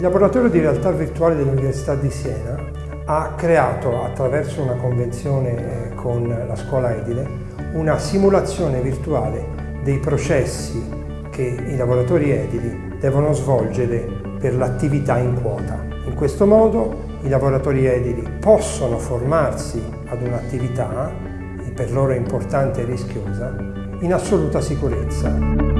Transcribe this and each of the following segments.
laboratorio di realtà virtuale dell'Università di Siena ha creato, attraverso una convenzione con la scuola edile, una simulazione virtuale dei processi che i lavoratori edili devono svolgere per l'attività in quota. In questo modo i lavoratori edili possono formarsi ad un'attività, per loro importante e rischiosa, in assoluta sicurezza.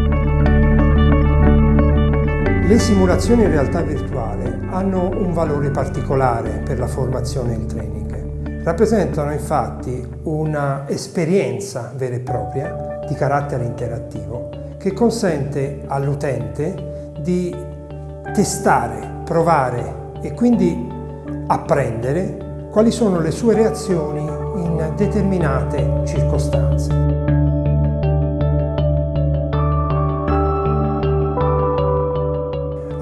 Le simulazioni in realtà virtuale hanno un valore particolare per la formazione e il training. Rappresentano infatti un'esperienza vera e propria di carattere interattivo che consente all'utente di testare, provare e quindi apprendere quali sono le sue reazioni in determinate circostanze.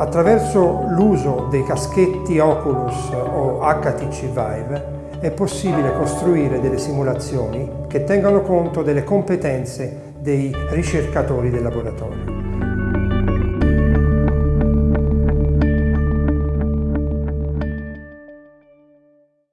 Attraverso l'uso dei caschetti Oculus o HTC Vive è possibile costruire delle simulazioni che tengano conto delle competenze dei ricercatori del laboratorio.